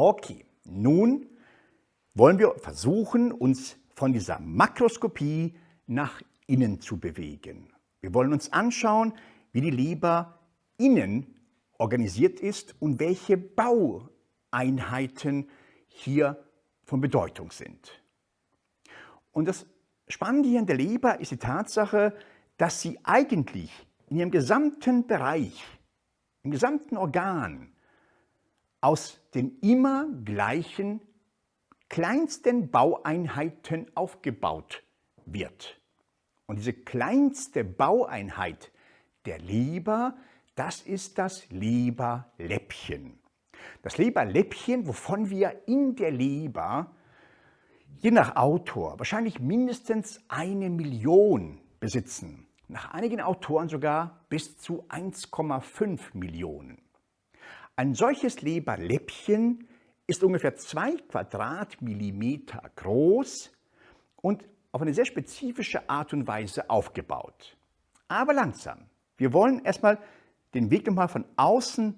Okay, nun wollen wir versuchen, uns von dieser Makroskopie nach innen zu bewegen. Wir wollen uns anschauen, wie die Leber innen organisiert ist und welche Baueinheiten hier von Bedeutung sind. Und das Spannende hier in der Leber ist die Tatsache, dass sie eigentlich in ihrem gesamten Bereich, im gesamten Organ, aus den immer gleichen kleinsten Baueinheiten aufgebaut wird. Und diese kleinste Baueinheit der Leber, das ist das Leberläppchen. Das Leberläppchen, wovon wir in der Leber, je nach Autor, wahrscheinlich mindestens eine Million besitzen. Nach einigen Autoren sogar bis zu 1,5 Millionen. Ein solches Leberläppchen ist ungefähr zwei Quadratmillimeter groß und auf eine sehr spezifische Art und Weise aufgebaut. Aber langsam. Wir wollen erstmal den Weg nochmal von außen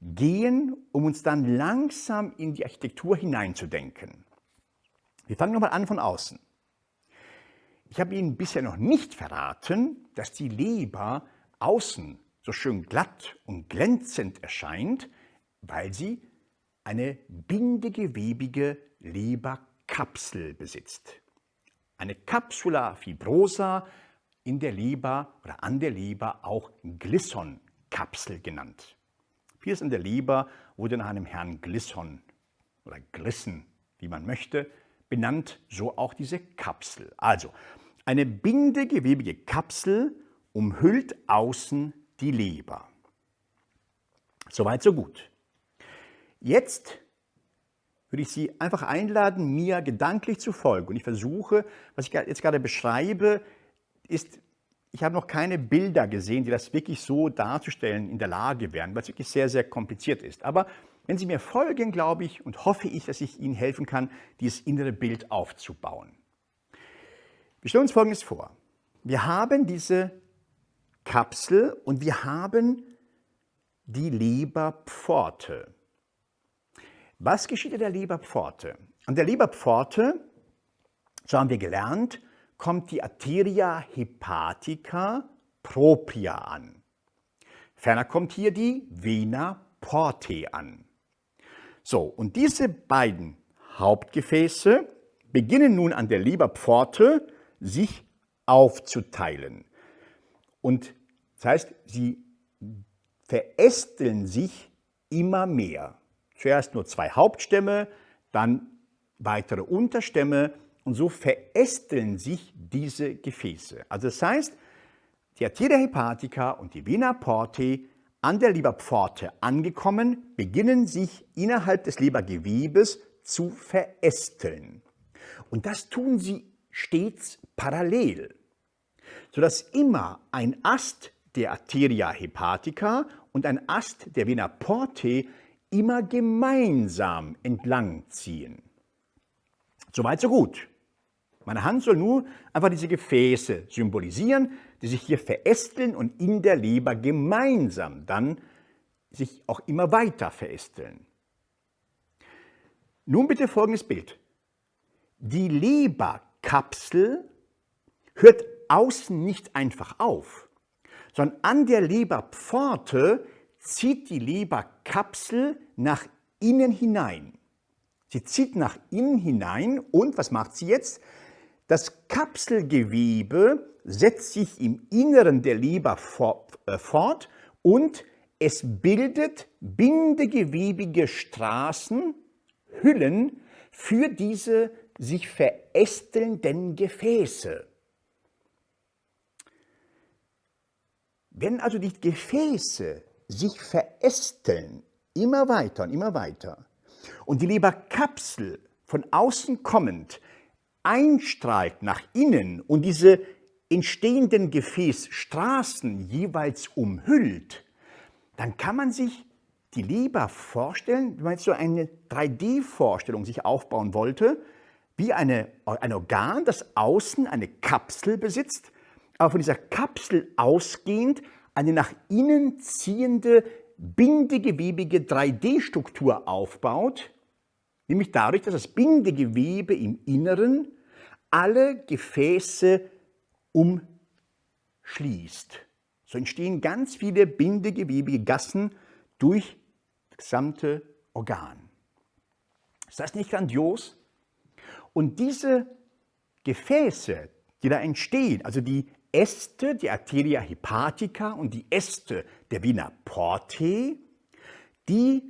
gehen, um uns dann langsam in die Architektur hineinzudenken. Wir fangen nochmal an von außen. Ich habe Ihnen bisher noch nicht verraten, dass die Leber außen so schön glatt und glänzend erscheint, weil sie eine bindegewebige Leberkapsel besitzt. Eine Capsula fibrosa in der Leber oder an der Leber auch Glisson-Kapsel genannt. Vieles in der Leber wurde nach einem Herrn Glisson oder Glissen, wie man möchte, benannt, so auch diese Kapsel. Also eine bindegewebige Kapsel umhüllt außen die Leber. Soweit, so gut. Jetzt würde ich Sie einfach einladen, mir gedanklich zu folgen. Und ich versuche, was ich jetzt gerade beschreibe, ist, ich habe noch keine Bilder gesehen, die das wirklich so darzustellen in der Lage wären, weil es wirklich sehr, sehr kompliziert ist. Aber wenn Sie mir folgen, glaube ich und hoffe ich, dass ich Ihnen helfen kann, dieses innere Bild aufzubauen. Wir stellen uns Folgendes vor. Wir haben diese Kapsel und wir haben die Leberpforte. Was geschieht in der Leberpforte? An der Leberpforte, so haben wir gelernt, kommt die Arteria hepatica propria an. Ferner kommt hier die Vena portae an. So, und diese beiden Hauptgefäße beginnen nun an der Leberpforte sich aufzuteilen. Und das heißt, sie verästeln sich immer mehr. Zuerst nur zwei Hauptstämme, dann weitere Unterstämme und so verästeln sich diese Gefäße. Also das heißt, die Arteria hepatica und die Vena portae an der Leberpforte angekommen, beginnen sich innerhalb des Lebergewebes zu verästeln. Und das tun sie stets parallel sodass immer ein Ast der Arteria hepatica und ein Ast der Vena portae immer gemeinsam entlang ziehen. Soweit, so gut. Meine Hand soll nur einfach diese Gefäße symbolisieren, die sich hier verästeln und in der Leber gemeinsam dann sich auch immer weiter verästeln. Nun bitte folgendes Bild. Die Leberkapsel hört außen nicht einfach auf, sondern an der Leberpforte zieht die Leberkapsel nach innen hinein. Sie zieht nach innen hinein und was macht sie jetzt? Das Kapselgewebe setzt sich im Inneren der Leber äh, fort und es bildet bindegewebige Straßen, Hüllen für diese sich verästelnden Gefäße. Wenn also die Gefäße sich verästeln, immer weiter und immer weiter, und die Leberkapsel von außen kommend einstrahlt nach innen und diese entstehenden Gefäßstraßen jeweils umhüllt, dann kann man sich die Leber vorstellen, wenn man jetzt so eine 3D-Vorstellung sich aufbauen wollte, wie eine, ein Organ, das außen eine Kapsel besitzt, aber von dieser Kapsel ausgehend eine nach innen ziehende bindegewebige 3D-Struktur aufbaut, nämlich dadurch, dass das Bindegewebe im Inneren alle Gefäße umschließt. So entstehen ganz viele bindegewebige Gassen durch das gesamte Organ. Ist das nicht grandios? Und diese Gefäße, die da entstehen, also die Äste der Arteria hepatica und die Äste der Vena portae, die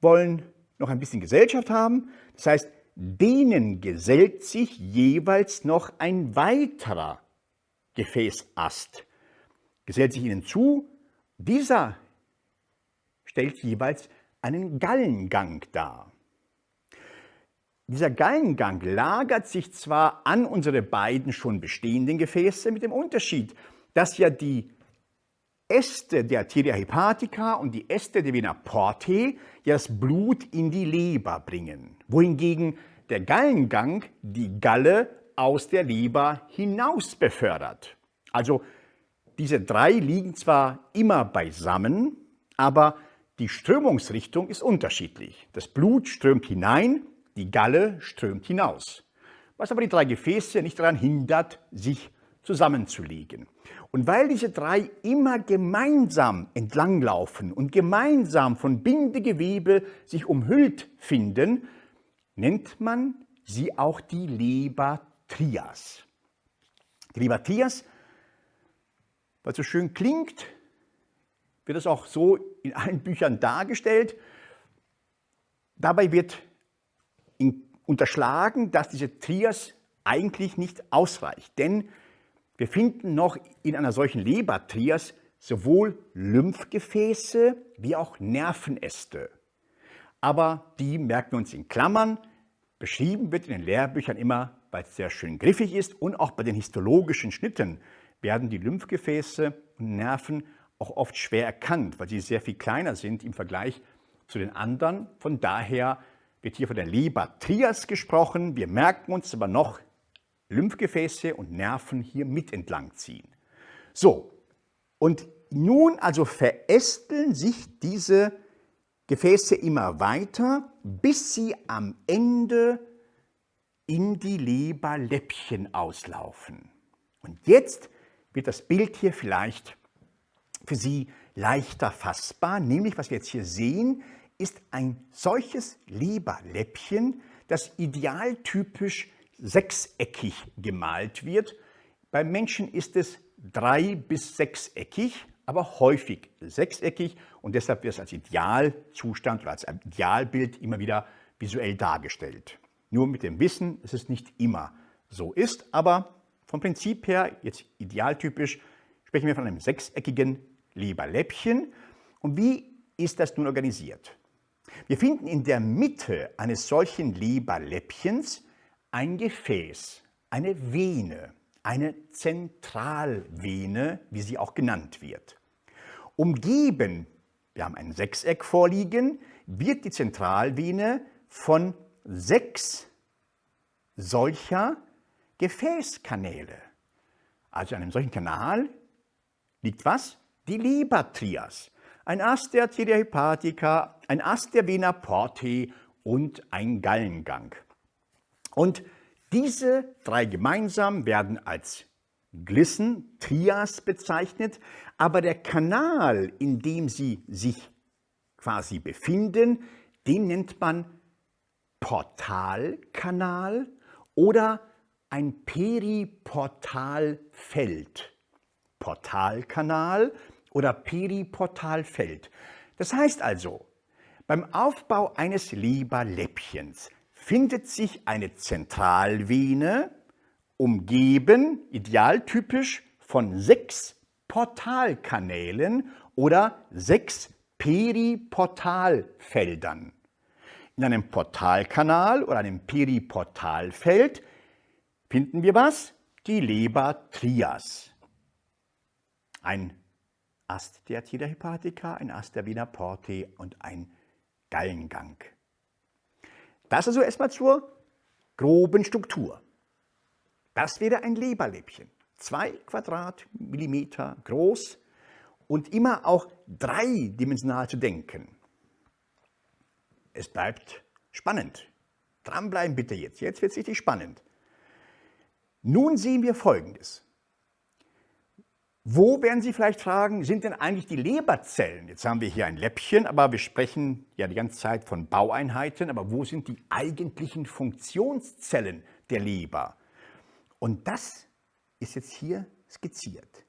wollen noch ein bisschen Gesellschaft haben. Das heißt, denen gesellt sich jeweils noch ein weiterer Gefäßast. Gesellt sich ihnen zu. Dieser stellt jeweils einen Gallengang dar. Dieser Gallengang lagert sich zwar an unsere beiden schon bestehenden Gefäße mit dem Unterschied, dass ja die Äste der Arteria hepatica und die Äste der Vena portae ja das Blut in die Leber bringen, wohingegen der Gallengang die Galle aus der Leber hinaus befördert. Also diese drei liegen zwar immer beisammen, aber die Strömungsrichtung ist unterschiedlich. Das Blut strömt hinein die Galle strömt hinaus, was aber die drei Gefäße nicht daran hindert, sich zusammenzulegen. Und weil diese drei immer gemeinsam entlanglaufen und gemeinsam von Bindegewebe sich umhüllt finden, nennt man sie auch die Leber-Trias. Die Leber-Trias, was so schön klingt, wird es auch so in allen Büchern dargestellt. Dabei wird unterschlagen, dass diese Trias eigentlich nicht ausreicht. Denn wir finden noch in einer solchen Lebertrias sowohl Lymphgefäße wie auch Nervenäste. Aber die merken wir uns in Klammern. Beschrieben wird in den Lehrbüchern immer, weil es sehr schön griffig ist und auch bei den histologischen Schnitten werden die Lymphgefäße und Nerven auch oft schwer erkannt, weil sie sehr viel kleiner sind im Vergleich zu den anderen. Von daher wird hier von der Leber-Trias gesprochen. Wir merken uns aber noch Lymphgefäße und Nerven hier mit entlang ziehen. So, und nun also verästeln sich diese Gefäße immer weiter, bis sie am Ende in die Leberläppchen auslaufen. Und jetzt wird das Bild hier vielleicht für Sie leichter fassbar, nämlich was wir jetzt hier sehen, ist ein solches Leberläppchen, das idealtypisch sechseckig gemalt wird. Beim Menschen ist es drei- bis sechseckig, aber häufig sechseckig und deshalb wird es als Idealzustand oder als Idealbild immer wieder visuell dargestellt. Nur mit dem Wissen, dass es nicht immer so ist, aber vom Prinzip her, jetzt idealtypisch, sprechen wir von einem sechseckigen Leberläppchen. Und wie ist das nun organisiert? Wir finden in der Mitte eines solchen Leberläppchens ein Gefäß, eine Vene, eine Zentralvene, wie sie auch genannt wird. Umgeben, wir haben ein Sechseck vorliegen, wird die Zentralvene von sechs solcher Gefäßkanäle. Also an einem solchen Kanal liegt was? Die Lebertrias ein Ast der Arteria hepatica, ein Ast der Vena portae und ein Gallengang. Und diese drei gemeinsam werden als Glissen, Trias bezeichnet, aber der Kanal, in dem sie sich quasi befinden, den nennt man Portalkanal oder ein Periportalfeld. Portalkanal oder Periportalfeld. Das heißt also, beim Aufbau eines Leberläppchens findet sich eine Zentralvene, umgeben, idealtypisch, von sechs Portalkanälen oder sechs Periportalfeldern. In einem Portalkanal oder einem Periportalfeld finden wir was? Die Lebertrias. Ein Ast der Arteria hepatica, ein Ast der Vena portae und ein Gallengang. Das also erstmal zur groben Struktur. Das wäre ein Leberläppchen, zwei Quadratmillimeter groß und immer auch dreidimensional zu denken. Es bleibt spannend. Dranbleiben bitte jetzt. Jetzt wird es richtig spannend. Nun sehen wir Folgendes. Wo werden Sie vielleicht fragen, sind denn eigentlich die Leberzellen? Jetzt haben wir hier ein Läppchen, aber wir sprechen ja die ganze Zeit von Baueinheiten. Aber wo sind die eigentlichen Funktionszellen der Leber? Und das ist jetzt hier skizziert.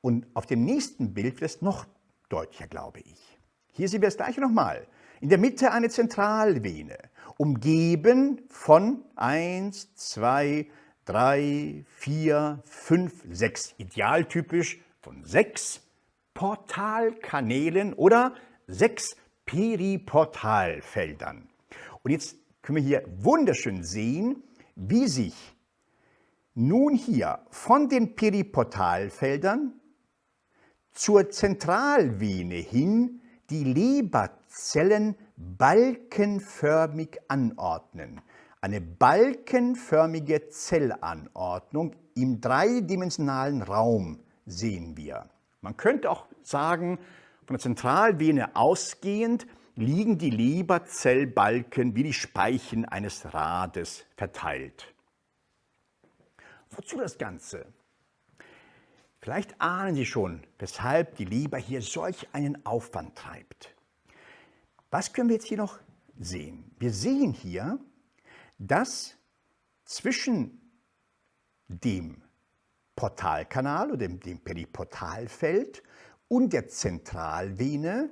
Und auf dem nächsten Bild wird es noch deutlicher, glaube ich. Hier sehen wir das gleiche nochmal. In der Mitte eine Zentralvene, umgeben von 1, 2, 3, 4, 5, 6, idealtypisch von sechs Portalkanälen oder sechs Periportalfeldern. Und jetzt können wir hier wunderschön sehen, wie sich nun hier von den Periportalfeldern zur Zentralvene hin die Leberzellen balkenförmig anordnen. Eine balkenförmige Zellanordnung im dreidimensionalen Raum sehen wir. Man könnte auch sagen, von der Zentralvene ausgehend liegen die Leberzellbalken wie die Speichen eines Rades verteilt. Wozu das Ganze? Vielleicht ahnen Sie schon, weshalb die Leber hier solch einen Aufwand treibt. Was können wir jetzt hier noch sehen? Wir sehen hier, dass zwischen dem Portalkanal oder dem, dem Periportalfeld und der Zentralvene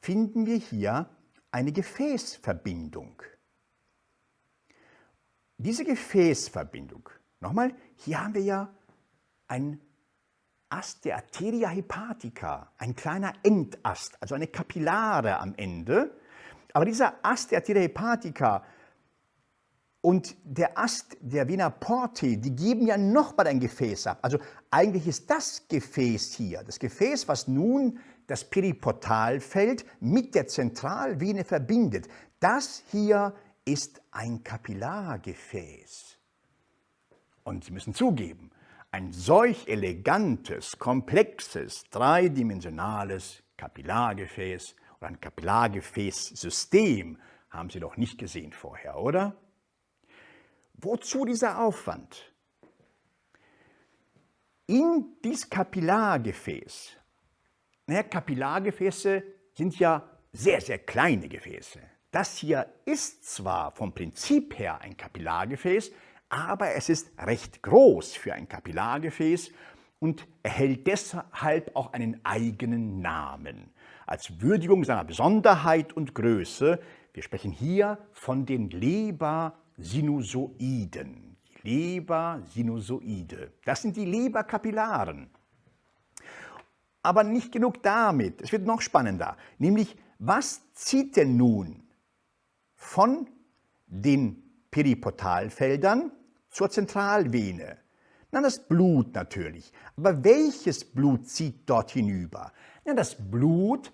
finden wir hier eine Gefäßverbindung. Diese Gefäßverbindung, nochmal, hier haben wir ja ein Ast der Arteria hepatica, ein kleiner Endast, also eine Kapillare am Ende. Aber dieser Ast der Arteria hepatica und der Ast der Vena Porte, die geben ja nochmal ein Gefäß ab. Also eigentlich ist das Gefäß hier, das Gefäß, was nun das Periportalfeld mit der Zentralvene verbindet, das hier ist ein Kapillargefäß. Und Sie müssen zugeben, ein solch elegantes, komplexes, dreidimensionales Kapillargefäß oder ein Kapillargefäßsystem haben Sie doch nicht gesehen vorher, oder? Wozu dieser Aufwand? In dieses Kapillargefäß, naja, Kapillargefäße sind ja sehr, sehr kleine Gefäße. Das hier ist zwar vom Prinzip her ein Kapillargefäß, aber es ist recht groß für ein Kapillargefäß und erhält deshalb auch einen eigenen Namen. Als Würdigung seiner Besonderheit und Größe, wir sprechen hier von den Lebersinusoiden. Lebersinusoide, das sind die Leberkapillaren. Aber nicht genug damit, es wird noch spannender, nämlich was zieht denn nun von den Periportalfeldern zur Zentralvene. Na, das Blut natürlich. Aber welches Blut zieht dort hinüber? Na, das Blut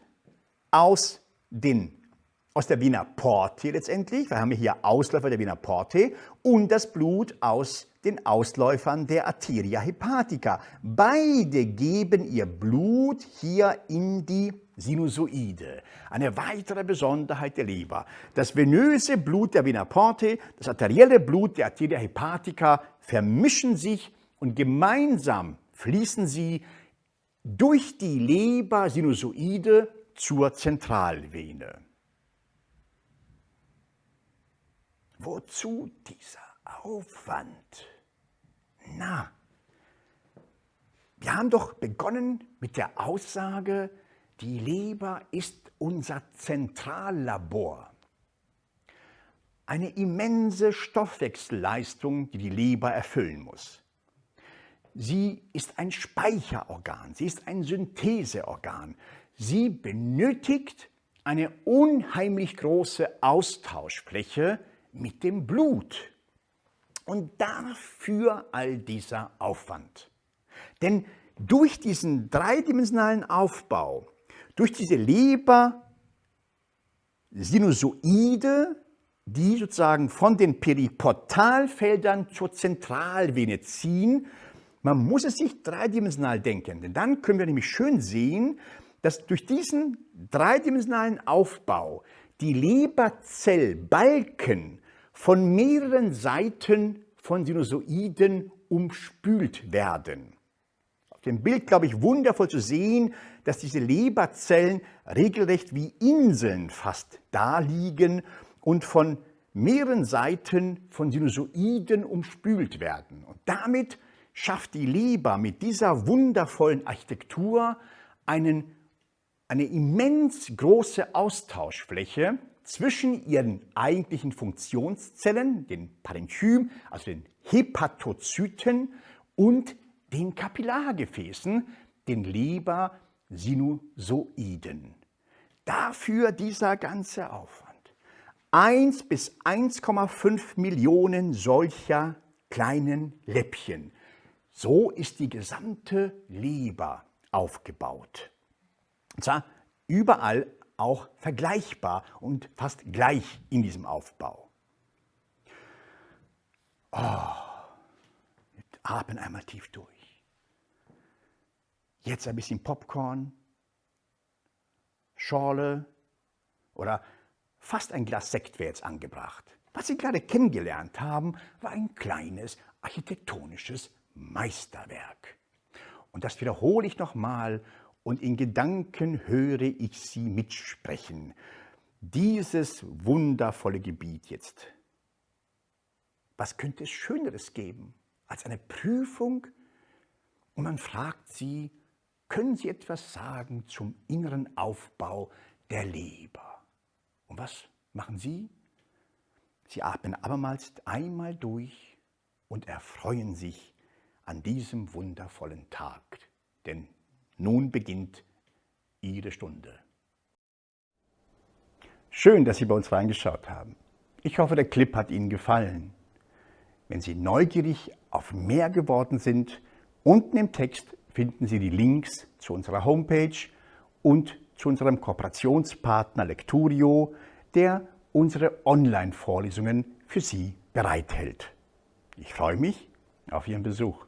aus, den, aus der Vena Porte letztendlich, wir haben hier Ausläufer der Vena Porte, und das Blut aus den Ausläufern der Arteria hepatica. Beide geben ihr Blut hier in die Sinusoide. Eine weitere Besonderheit der Leber. Das venöse Blut der Vena porte, das arterielle Blut der Arteria hepatica vermischen sich und gemeinsam fließen sie durch die Leber-Sinusoide zur Zentralvene. Wozu dieser Aufwand? Na, wir haben doch begonnen mit der Aussage, die Leber ist unser Zentrallabor. Eine immense Stoffwechselleistung, die die Leber erfüllen muss. Sie ist ein Speicherorgan, sie ist ein Syntheseorgan. Sie benötigt eine unheimlich große Austauschfläche mit dem Blut. Und dafür all dieser Aufwand. Denn durch diesen dreidimensionalen Aufbau durch diese Leber-Sinusoide, die sozusagen von den Periportalfeldern zur Zentralvene ziehen, Man muss es sich dreidimensional denken, denn dann können wir nämlich schön sehen, dass durch diesen dreidimensionalen Aufbau die Leberzellbalken von mehreren Seiten von Sinusoiden umspült werden. Auf dem Bild, glaube ich, wundervoll zu sehen, dass diese Leberzellen regelrecht wie Inseln fast da liegen und von mehreren Seiten von Sinusoiden umspült werden. Und damit schafft die Leber mit dieser wundervollen Architektur einen, eine immens große Austauschfläche zwischen ihren eigentlichen Funktionszellen, den Parenchym, also den Hepatozyten und den Kapillargefäßen, den Lebersinusoiden. Dafür dieser ganze Aufwand. 1 bis 1,5 Millionen solcher kleinen Läppchen. So ist die gesamte Leber aufgebaut. Und zwar überall auch vergleichbar und fast gleich in diesem Aufbau. Oh, atmen einmal tief durch. Jetzt ein bisschen Popcorn, Schorle oder fast ein Glas Sekt wäre jetzt angebracht. Was Sie gerade kennengelernt haben, war ein kleines architektonisches Meisterwerk. Und das wiederhole ich nochmal und in Gedanken höre ich Sie mitsprechen. Dieses wundervolle Gebiet jetzt. Was könnte es Schöneres geben als eine Prüfung und man fragt Sie, können Sie etwas sagen zum inneren Aufbau der Leber? Und was machen Sie? Sie atmen abermals einmal durch und erfreuen sich an diesem wundervollen Tag. Denn nun beginnt Ihre Stunde. Schön, dass Sie bei uns reingeschaut haben. Ich hoffe, der Clip hat Ihnen gefallen. Wenn Sie neugierig auf mehr geworden sind, unten im Text finden Sie die Links zu unserer Homepage und zu unserem Kooperationspartner Lecturio, der unsere Online-Vorlesungen für Sie bereithält. Ich freue mich auf Ihren Besuch.